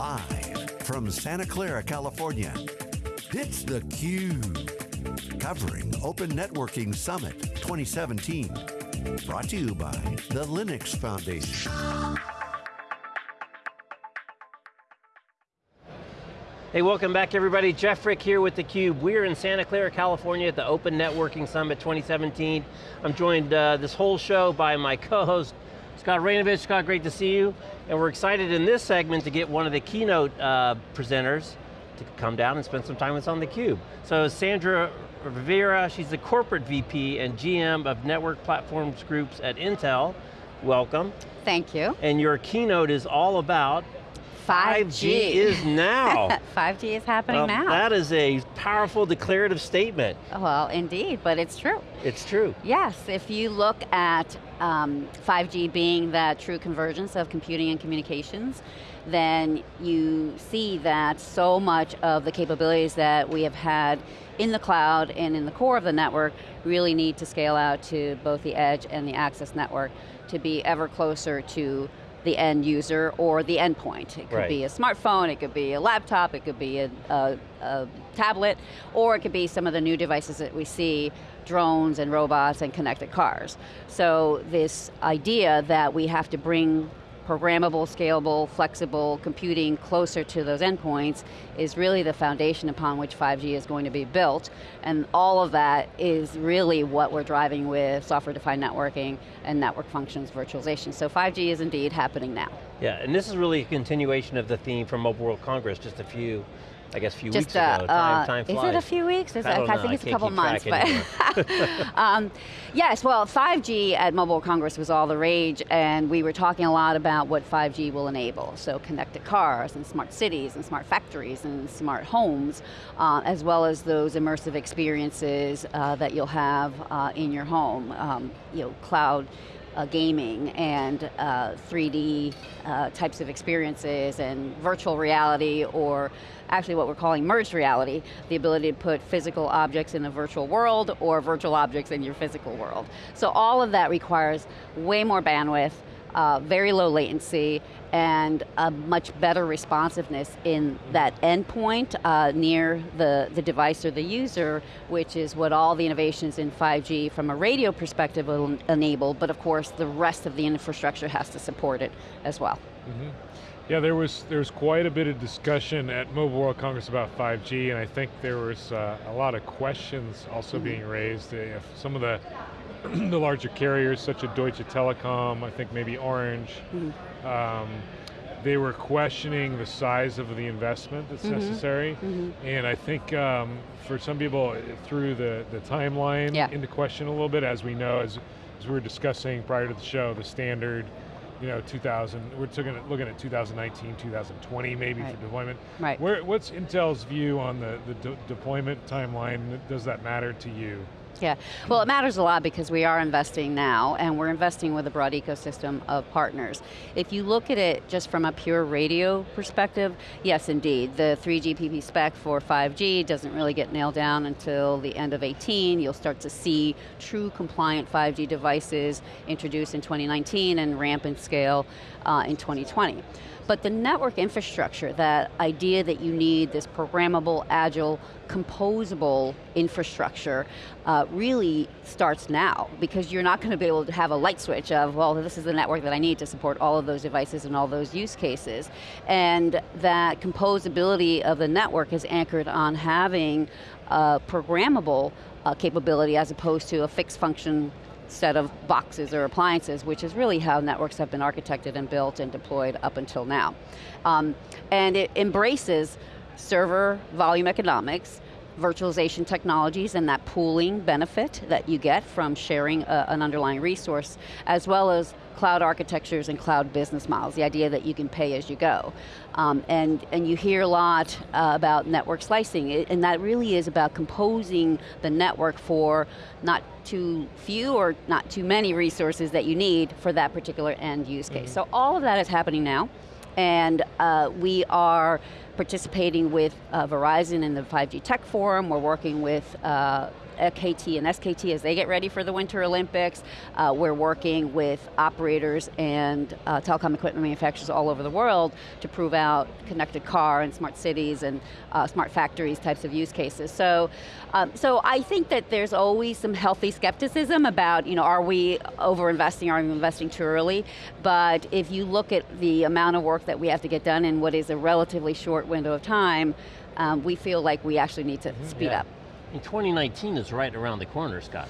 Live from Santa Clara, California, it's theCUBE. Covering Open Networking Summit 2017. Brought to you by the Linux Foundation. Hey, welcome back everybody. Jeff Frick here with theCUBE. We're in Santa Clara, California at the Open Networking Summit 2017. I'm joined uh, this whole show by my co-host, Scott Raynovich, Scott, great to see you. And we're excited in this segment to get one of the keynote uh, presenters to come down and spend some time with us on theCUBE. So Sandra Rivera, she's the Corporate VP and GM of Network Platforms Groups at Intel. Welcome. Thank you. And your keynote is all about 5G. 5G is now. 5G is happening well, now. That is a powerful declarative statement. Well, indeed, but it's true. It's true. Yes, if you look at um, 5G being that true convergence of computing and communications, then you see that so much of the capabilities that we have had in the cloud and in the core of the network really need to scale out to both the edge and the access network to be ever closer to the end user or the endpoint. It could right. be a smartphone, it could be a laptop, it could be a, a, a, tablet, or it could be some of the new devices that we see, drones and robots and connected cars. So this idea that we have to bring programmable, scalable, flexible computing closer to those endpoints is really the foundation upon which 5G is going to be built. And all of that is really what we're driving with software-defined networking and network functions virtualization. So 5G is indeed happening now. Yeah, and this is really a continuation of the theme from Mobile World Congress just a few I guess a few Just, weeks ago. Uh, time, time is it a few weeks? I, I, I think it's a couple months. But um, yes, well, 5G at Mobile Congress was all the rage, and we were talking a lot about what 5G will enable. So connected cars, and smart cities, and smart factories, and smart homes, uh, as well as those immersive experiences uh, that you'll have uh, in your home. Um, you know, cloud uh, gaming and uh, 3D uh, types of experiences and virtual reality or actually what we're calling merged reality, the ability to put physical objects in a virtual world or virtual objects in your physical world. So all of that requires way more bandwidth, uh, very low latency, and a much better responsiveness in that endpoint uh, near the, the device or the user, which is what all the innovations in 5G from a radio perspective will enable, but of course the rest of the infrastructure has to support it as well. Mm -hmm. Yeah, there was there was quite a bit of discussion at Mobile World Congress about 5G, and I think there was uh, a lot of questions also mm -hmm. being raised. If some of the the larger carriers such as Deutsche Telekom, I think maybe Orange, mm -hmm. um, they were questioning the size of the investment that's mm -hmm. necessary. Mm -hmm. And I think um, for some people, through the, the timeline yeah. into question a little bit, as we know, as, as we were discussing prior to the show, the standard, you know, 2000, we're looking at, looking at 2019, 2020 maybe right. for deployment. Right. Where, what's Intel's view on the, the de deployment timeline? Does that matter to you? Yeah, well it matters a lot because we are investing now and we're investing with a broad ecosystem of partners. If you look at it just from a pure radio perspective, yes indeed, the 3GPP spec for 5G doesn't really get nailed down until the end of 18. You'll start to see true compliant 5G devices introduced in 2019 and ramp and scale uh, in 2020. But the network infrastructure, that idea that you need this programmable, agile, composable infrastructure uh, really starts now because you're not going to be able to have a light switch of, well, this is the network that I need to support all of those devices and all those use cases. And that composability of the network is anchored on having a programmable uh, capability as opposed to a fixed function set of boxes or appliances, which is really how networks have been architected and built and deployed up until now. Um, and it embraces server volume economics, virtualization technologies and that pooling benefit that you get from sharing a, an underlying resource, as well as cloud architectures and cloud business models, the idea that you can pay as you go. Um, and, and you hear a lot uh, about network slicing, and that really is about composing the network for not too few or not too many resources that you need for that particular end use case. Mm -hmm. So all of that is happening now, and uh, we are participating with uh, Verizon in the 5G Tech Forum, we're working with uh, KT and SKT as they get ready for the Winter Olympics. Uh, we're working with operators and uh, telecom equipment manufacturers all over the world to prove out connected car and smart cities and uh, smart factories types of use cases. So, um, so I think that there's always some healthy skepticism about, you know, are we over-investing, are we investing too early? But if you look at the amount of work that we have to get done in what is a relatively short window of time, um, we feel like we actually need to speed Yeah. up. And 2019 is right around the corner, Scott.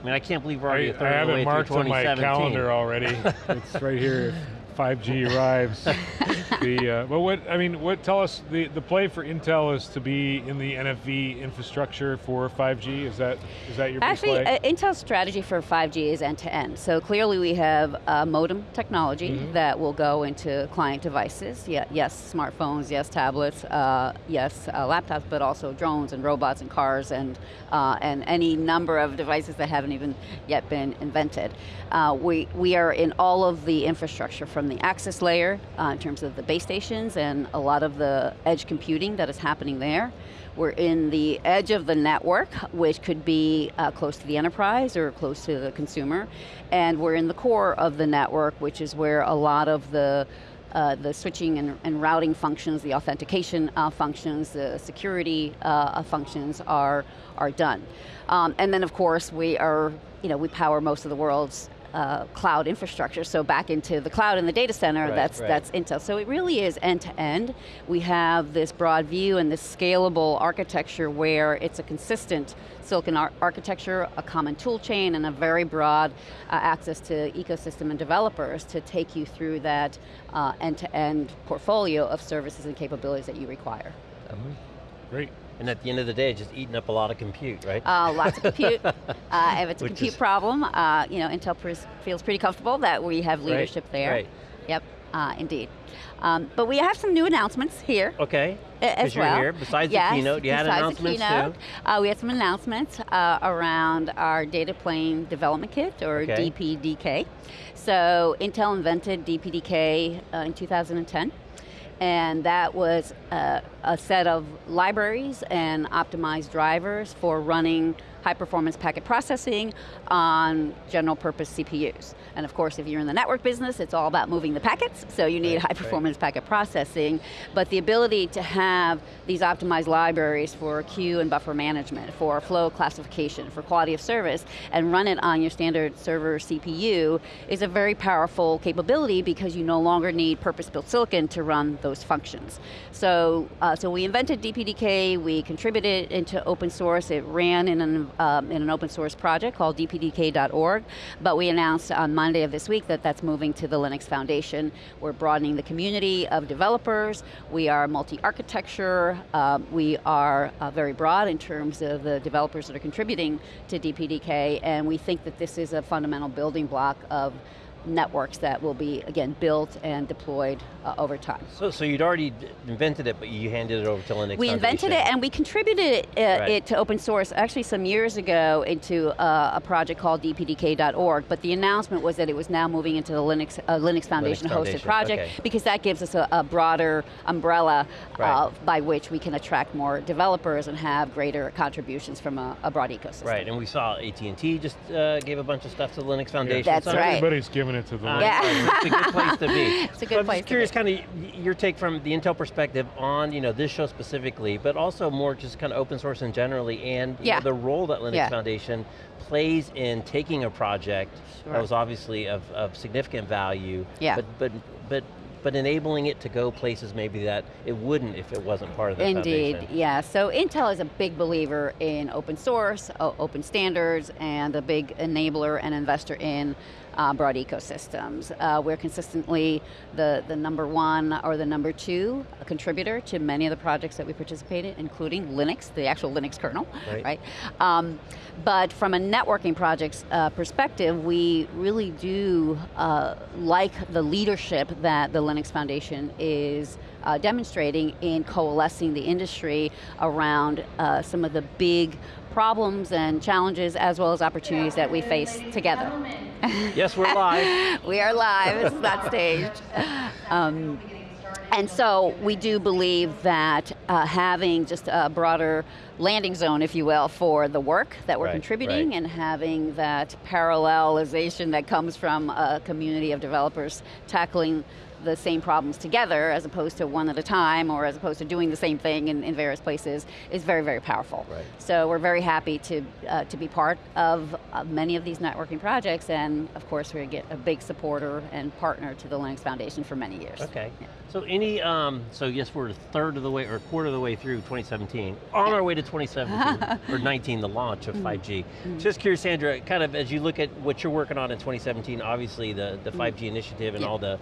I mean, I can't believe we're already I, a I third of have the way it marked on my calendar already. it's right here. If 5G arrives. the uh, but what I mean, what tell us the the play for Intel is to be in the NFV infrastructure for 5G. Is that is that your Actually, play? uh, Intel's strategy for 5G is end-to-end. So clearly we have uh, modem technology Mm-hmm. that will go into client devices. Yeah, yes, smartphones, yes, tablets, uh, yes, uh, laptops, but also drones and robots and cars and, uh, and any number of devices that haven't even yet been invented. Uh, we, we are in all of the infrastructure from the access layer uh, in terms of the base stations and a lot of the edge computing that is happening there. We're in the edge of the network, which could be uh, close to the enterprise or close to the consumer. And we're in the core of the network, which is where a lot of the uh, the switching and, and routing functions, the authentication uh, functions, the security uh, functions are, are done. Um, and then of course we are, you know, we power most of the world's uh, cloud infrastructure, so back into the cloud and the data center, Right, that's, right. that's Intel. So it really is end to end. We have this broad view and this scalable architecture where it's a consistent silicon ar architecture, a common tool chain, and a very broad uh, access to ecosystem and developers to take you through that uh, end-to-end portfolio of services and capabilities that you require. Great. And at the end of the day, just eating up a lot of compute, right? Uh, lots of compute. uh, if it's a Which compute is- problem, uh, you know, Intel feels pretty comfortable that we have Right, leadership there. right. Yep, uh, indeed. Um, but we have some new announcements here. okay. As well. here. Besides the keynote, you had besides announcements the keynote, too. Uh, we had some announcements uh, around our data plane development kit, or Okay. DPDK. So Intel invented DPDK uh, in 2010. And that was uh, a set of libraries and optimized drivers for running high performance packet processing on general purpose CPUs. And of course, if you're in the network business, it's all about moving the packets, so you need Right, high right. performance packet processing, but the ability to have these optimized libraries for queue and buffer management, for flow classification, for quality of service, and run it on your standard server CPU is a very powerful capability because you no longer need purpose-built silicon to run those functions. So, uh, so we invented DPDK, we contributed into open source, it ran in an, um, in an open source project called dpdk.org, but we announced on Monday of this week that that's moving to the Linux Foundation. We're broadening the community of developers, we are multi-architecture, um, we are uh, very broad in terms of the developers that are contributing to DPDK, and we think that this is a fundamental building block of networks that will be, again, built and deployed uh, over time. So, so you'd already invented it, but you handed it over to Linux We invented it and we contributed it, uh, Right. it to open source actually some years ago into uh, a project called dpdk.org, but the announcement was that it was now moving into the Linux, uh, Linux Foundation hosted Foundation, project okay. because that gives us a, a broader umbrella uh, Right. by which we can attract more developers and have greater contributions from a, a broad ecosystem. Right, and we saw AT&T just uh, gave a bunch of stuff to the Linux Foundation. That's So right. Everybody's giving it to the. Uh, Yeah. it's a good place to be. It's a good so I'm just curious, kind of your take from the Intel perspective on you know this show specifically, but also more just kind of open source and generally, and you know, Yeah. the role that Linux Yeah. Foundation plays in taking a project Sure. that was obviously of, of significant value, Yeah. but but but but enabling it to go places maybe that it wouldn't if it wasn't part of the Indeed, foundation. yeah. So Intel is a big believer in open source, open standards, and a big enabler and investor in uh, broad ecosystems. Uh, we're consistently the, the number one or the number two contributor to many of the projects that we participate in, including Linux, the actual Linux kernel, Right. right? Um, but from a networking projects uh, perspective, we really do uh, like the leadership that the Linux Foundation is uh, demonstrating in coalescing the industry around uh, some of the big problems and challenges as well as opportunities that we face together. Yes, we're live. we are live, it's not staged. Um, And so we do believe that uh, having just a broader landing zone, if you will, for the work that we're Right, contributing right. and having that parallelization that comes from a community of developers tackling the same problems together as opposed to one at a time or as opposed to doing the same thing in, in various places is very, very powerful. Right. So we're very happy to, uh, to be part of uh, many of these networking projects and of course we're get a big supporter and partner to the Linux Foundation for many years. Okay. Yeah. So any, um, so yes, we're a third of the way, or a quarter of the way through 2017, on our way to 2017, or 19, the launch Mm-hmm. of 5G. Just curious, Sandra, kind of as you look at what you're working on in 2017, obviously the, the 5G initiative and Mm-hmm. Yeah. all the,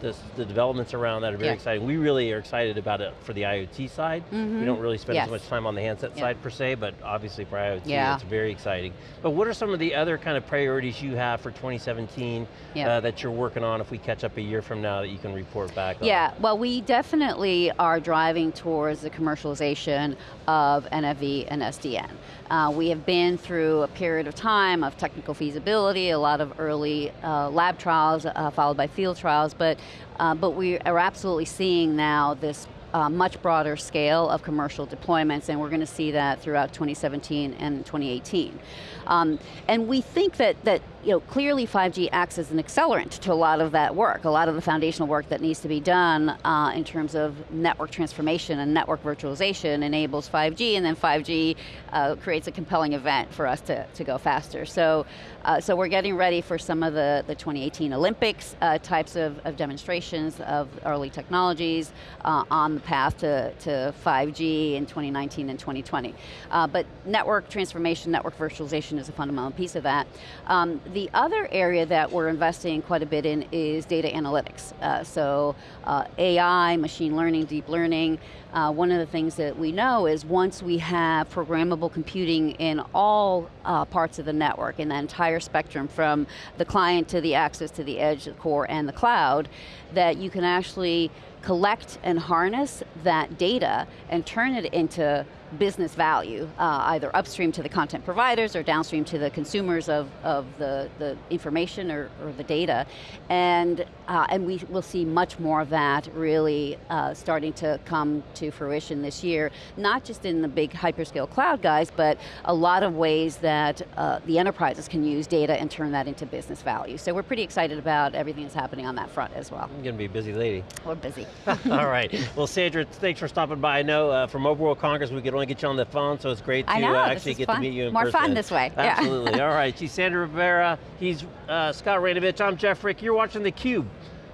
the, the developments around that are very Yeah. exciting. We really are excited about it for the IoT side. We don't really spend Yes. so much time on the handset Yeah. side per se, but obviously for IoT, Yeah. it's very exciting. But what are some of the other kind of priorities you have for 2017 Yeah. uh, that you're working on if we catch up a year from now that you can report back on? Yeah, well we definitely are driving towards the commercialization of NFV and SDN. Uh, we have been through a period of time of technical feasibility, a lot of early uh, lab trials uh, followed by field trials, but, uh, but we are absolutely seeing now this uh, much broader scale of commercial deployments, and we're going to see that throughout 2017 and 2018. Um, and we think that, that you know, clearly 5G acts as an accelerant to a lot of that work, a lot of the foundational work that needs to be done uh, in terms of network transformation and network virtualization enables 5G, and then 5G uh, creates a compelling event for us to, to go faster. So, uh, so we're getting ready for some of the, the 2018 Olympics uh, types of, of demonstrations of early technologies uh, on the path to, to 5G in 2019 and 2020. Uh, but network transformation, network virtualization is a fundamental piece of that. Um, the other area that we're investing quite a bit in is data analytics. Uh, so uh, AI, machine learning, deep learning, uh, one of the things that we know is once we have programmable computing in all uh, parts of the network, in the entire spectrum from the client to the access to the edge, the core, and the cloud, that you can actually collect and harness that data and turn it into business value, uh, either upstream to the content providers or downstream to the consumers of, of the, the information or, or the data. And, uh, and we will see much more of that really uh, starting to come to fruition this year, not just in the big hyperscale cloud guys, but a lot of ways that uh, the enterprises can use data and turn that into business value. So we're pretty excited about everything that's happening on that front as well. I'm going to be a busy lady. We're busy. All right. Well, Sandra, thanks for stopping by. I know uh, for Mobile World Congress, we could only get you on the phone, so it's great to know, uh, actually get to meet you in More person. fun this way, yeah. Absolutely. All right. She's Sandra Rivera. He's uh, Scott Raynovich. I'm Jeff Frick. You're watching theCUBE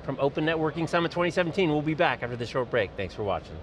from Open Networking Summit 2017. We'll be back after this short break. Thanks for watching.